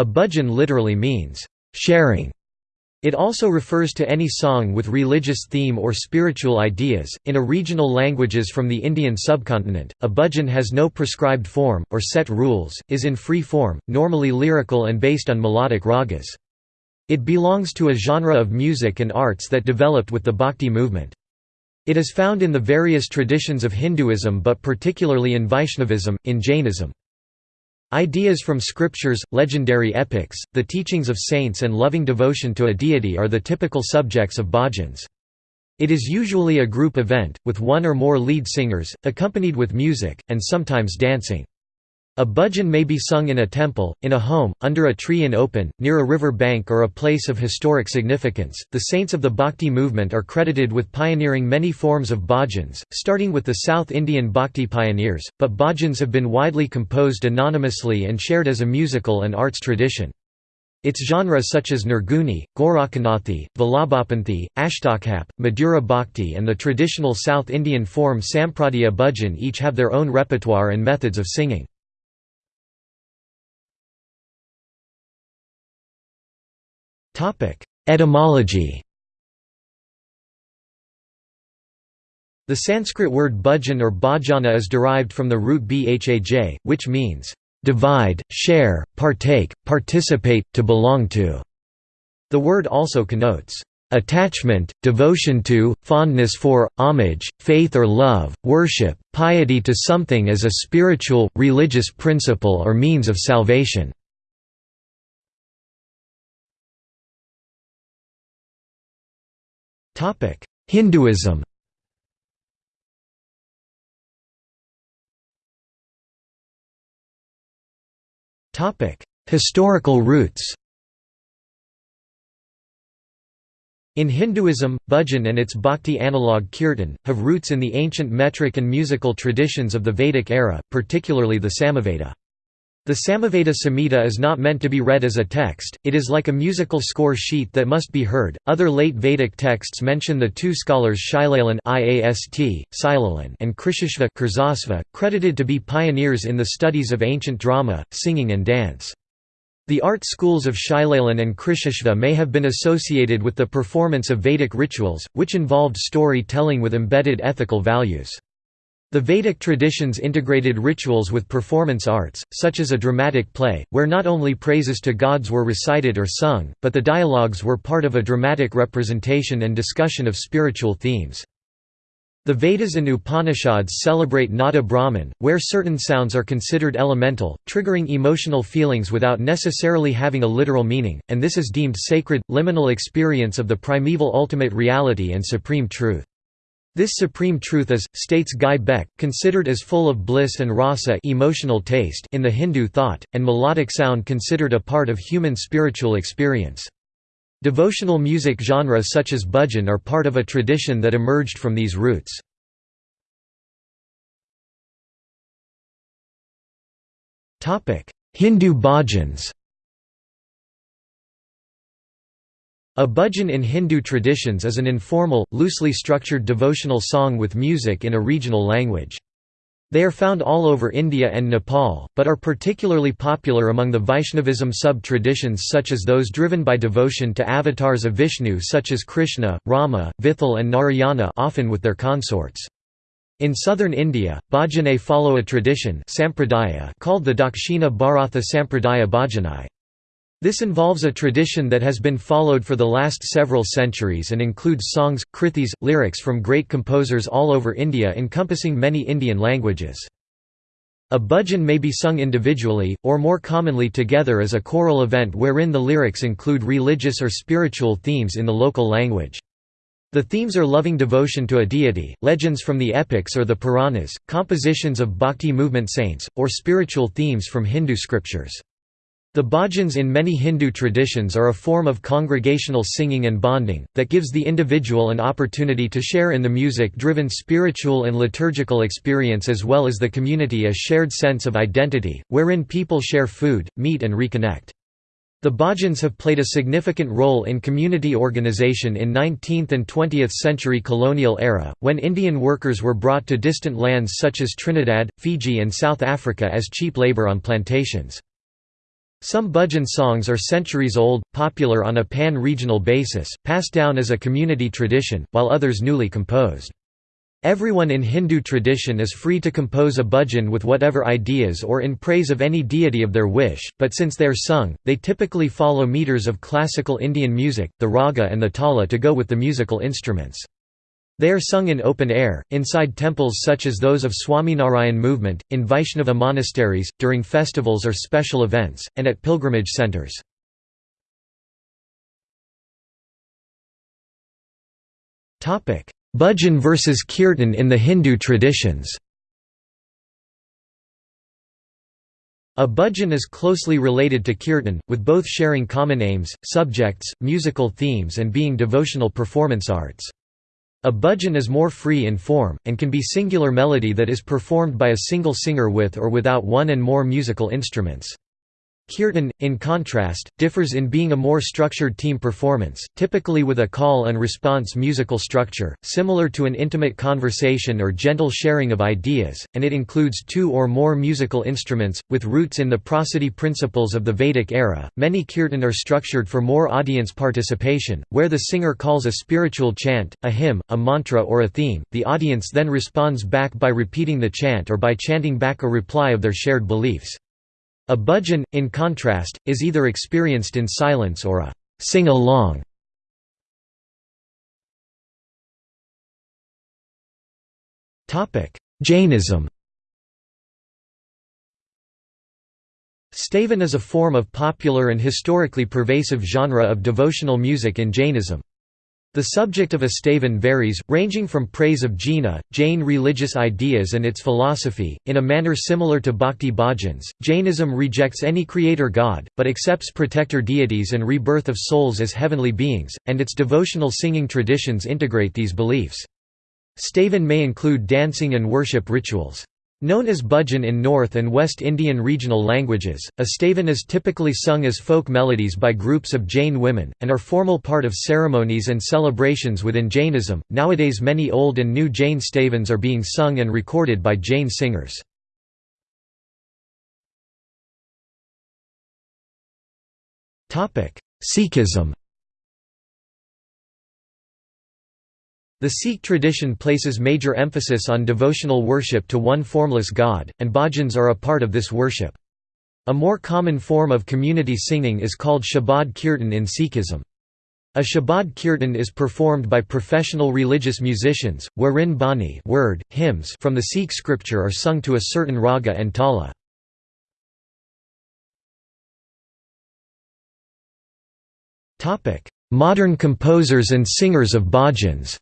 A bhajan literally means, sharing. It also refers to any song with religious theme or spiritual ideas. In a regional languages from the Indian subcontinent, a bhajan has no prescribed form, or set rules, is in free form, normally lyrical and based on melodic ragas. It belongs to a genre of music and arts that developed with the Bhakti movement. It is found in the various traditions of Hinduism but particularly in Vaishnavism, in Jainism. Ideas from scriptures, legendary epics, the teachings of saints and loving devotion to a deity are the typical subjects of bhajans. It is usually a group event, with one or more lead singers, accompanied with music, and sometimes dancing. A bhajan may be sung in a temple, in a home, under a tree in open, near a river bank or a place of historic significance. The saints of the Bhakti movement are credited with pioneering many forms of bhajans, starting with the South Indian Bhakti pioneers, but bhajans have been widely composed anonymously and shared as a musical and arts tradition. Its genres such as Nirguni, Gorakhanathi, Vallabhapanthi, Ashtachhap, Madhura Bhakti and the traditional South Indian form Sampradaya Bhajan each have their own repertoire and methods of singing. Etymology The Sanskrit word bhajan or bhajana is derived from the root bhaj, which means, "...divide, share, partake, participate, to belong to". The word also connotes, "...attachment, devotion to, fondness for, homage, faith or love, worship, piety to something as a spiritual, religious principle or means of salvation". Hinduism Historical roots In Hinduism, bhajan and its bhakti analogue kirtan, have roots in the ancient metric and musical traditions of the Vedic era, particularly the Samaveda. The Samaveda Samhita is not meant to be read as a text, it is like a musical score sheet that must be heard. Other late Vedic texts mention the two scholars Shilalin and Krishashva credited to be pioneers in the studies of ancient drama, singing and dance. The art schools of Shilalin and Krishashva may have been associated with the performance of Vedic rituals, which involved story-telling with embedded ethical values. The Vedic traditions integrated rituals with performance arts, such as a dramatic play, where not only praises to gods were recited or sung, but the dialogues were part of a dramatic representation and discussion of spiritual themes. The Vedas and Upanishads celebrate Nada Brahman, where certain sounds are considered elemental, triggering emotional feelings without necessarily having a literal meaning, and this is deemed sacred, liminal experience of the primeval ultimate reality and supreme truth. This supreme truth is, states Guy Beck, considered as full of bliss and rasa emotional taste in the Hindu thought, and melodic sound considered a part of human spiritual experience. Devotional music genres such as bhajan are part of a tradition that emerged from these roots. Hindu bhajans A bhajan in Hindu traditions is an informal, loosely structured devotional song with music in a regional language. They are found all over India and Nepal, but are particularly popular among the Vaishnavism sub-traditions such as those driven by devotion to avatars of Vishnu such as Krishna, Rama, Vithal and Narayana often with their consorts. In southern India, bhajane follow a tradition called the Dakshina Bharatha Sampradaya Bhajanai. This involves a tradition that has been followed for the last several centuries and includes songs, krithis, lyrics from great composers all over India encompassing many Indian languages. A bhajan may be sung individually, or more commonly together as a choral event wherein the lyrics include religious or spiritual themes in the local language. The themes are loving devotion to a deity, legends from the epics or the Puranas, compositions of bhakti movement saints, or spiritual themes from Hindu scriptures. The bhajans in many Hindu traditions are a form of congregational singing and bonding, that gives the individual an opportunity to share in the music-driven spiritual and liturgical experience as well as the community a shared sense of identity, wherein people share food, meet and reconnect. The bhajans have played a significant role in community organization in 19th and 20th century colonial era, when Indian workers were brought to distant lands such as Trinidad, Fiji and South Africa as cheap labor on plantations. Some bhajan songs are centuries old, popular on a pan-regional basis, passed down as a community tradition, while others newly composed. Everyone in Hindu tradition is free to compose a bhajan with whatever ideas or in praise of any deity of their wish, but since they are sung, they typically follow meters of classical Indian music, the raga and the tala to go with the musical instruments. They are sung in open air, inside temples such as those of Swaminarayan movement, in Vaishnava monasteries, during festivals or special events, and at pilgrimage centers. Bhajan versus Kirtan in the Hindu traditions A bhajan is closely related to kirtan, with both sharing common aims, subjects, musical themes and being devotional performance arts. A bhajan is more free in form, and can be singular melody that is performed by a single singer with or without one and more musical instruments. Kirtan, in contrast, differs in being a more structured team performance, typically with a call and response musical structure, similar to an intimate conversation or gentle sharing of ideas, and it includes two or more musical instruments, with roots in the prosody principles of the Vedic era. Many kirtan are structured for more audience participation, where the singer calls a spiritual chant, a hymn, a mantra, or a theme, the audience then responds back by repeating the chant or by chanting back a reply of their shared beliefs. A bhajan, in contrast, is either experienced in silence or a sing-along. Jainism Stavan is a form of popular and historically pervasive genre of devotional music in Jainism. The subject of a stavan varies, ranging from praise of Jina, Jain religious ideas and its philosophy, in a manner similar to bhakti bhajans. Jainism rejects any creator god, but accepts protector deities and rebirth of souls as heavenly beings, and its devotional singing traditions integrate these beliefs. Stavan may include dancing and worship rituals. Known as bhajan in North and West Indian regional languages, a stavan is typically sung as folk melodies by groups of Jain women, and are formal part of ceremonies and celebrations within Jainism. Nowadays, many old and new Jain stavans are being sung and recorded by Jain singers. Sikhism The Sikh tradition places major emphasis on devotional worship to one formless god, and bhajans are a part of this worship. A more common form of community singing is called Shabad Kirtan in Sikhism. A Shabad Kirtan is performed by professional religious musicians, wherein bani word, hymns from the Sikh scripture are sung to a certain raga and tala. Modern composers and singers of bhajans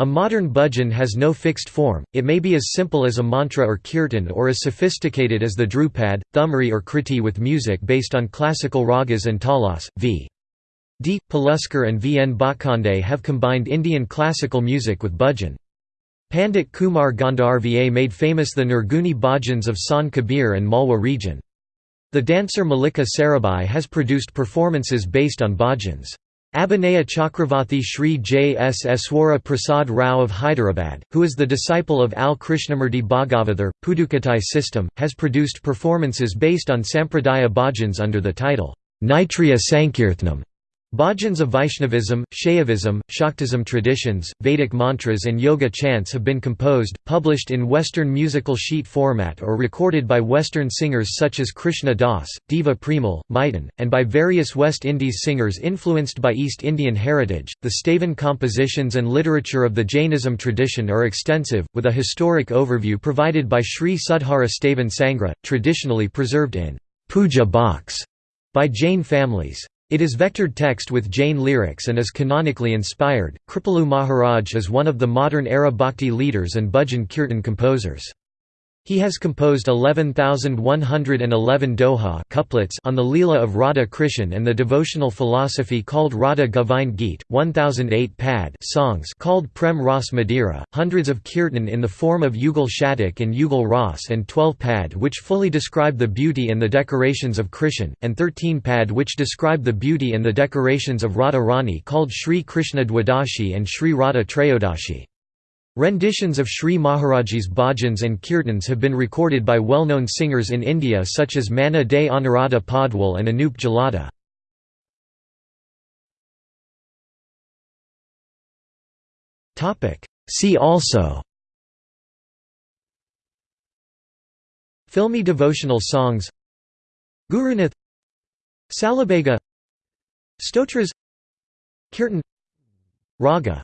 A modern bhajan has no fixed form, it may be as simple as a mantra or kirtan or as sophisticated as the dhrupad, thumri or kriti with music based on classical ragas and talas. V. D. Paluskar and V. N. Bhatkhande have combined Indian classical music with bhajan. Pandit Kumar Gandharva made famous the Nirguni bhajans of Sant Kabir and Malwa region. The dancer Mallika Sarabhai has produced performances based on bhajans. Abhinaya Chakravarti Sri J. S. Eswara Prasad Rao of Hyderabad, who is the disciple of Al Krishnamurti Bhagavathar, Pudukottai system, has produced performances based on Sampradaya bhajans under the title, Naitriya Sankirtnam. Bhajans of Vaishnavism, Shaivism, Shaktism traditions, Vedic mantras and yoga chants have been composed, published in Western musical sheet format or recorded by Western singers such as Krishna Das, Deva Premal, Miten, and by various West Indies singers influenced by East Indian heritage. The Stavan compositions and literature of the Jainism tradition are extensive, with a historic overview provided by Sri Sudhara Stavan Sangra, traditionally preserved in puja box by Jain families. It is vectored text with Jain lyrics and is canonically inspired. Kripalu Maharaj is one of the modern era bhakti leaders and bhajan kirtan composers. He has composed 11,111 doha couplets on the Leela of Radha Krishan and the devotional philosophy called Radha Govind Geet, 1008 pad songs called Prem Ras Madira, hundreds of kirtan in the form of Yugal Shatak and Yugal Ras and 12 pad which fully describe the beauty and the decorations of Krishan, and 13 pad which describe the beauty and the decorations of Radha Rani called Sri Krishna Dwadashi and Sri Radha Trayodashi. Renditions of Sri Maharaji's bhajans and kirtans have been recorded by well-known singers in India such as Manna Dey Anuradha Paudwal and Anup Jalota. See also Filmi devotional songs Gurunath Salabhega Stotras Kirtan Raga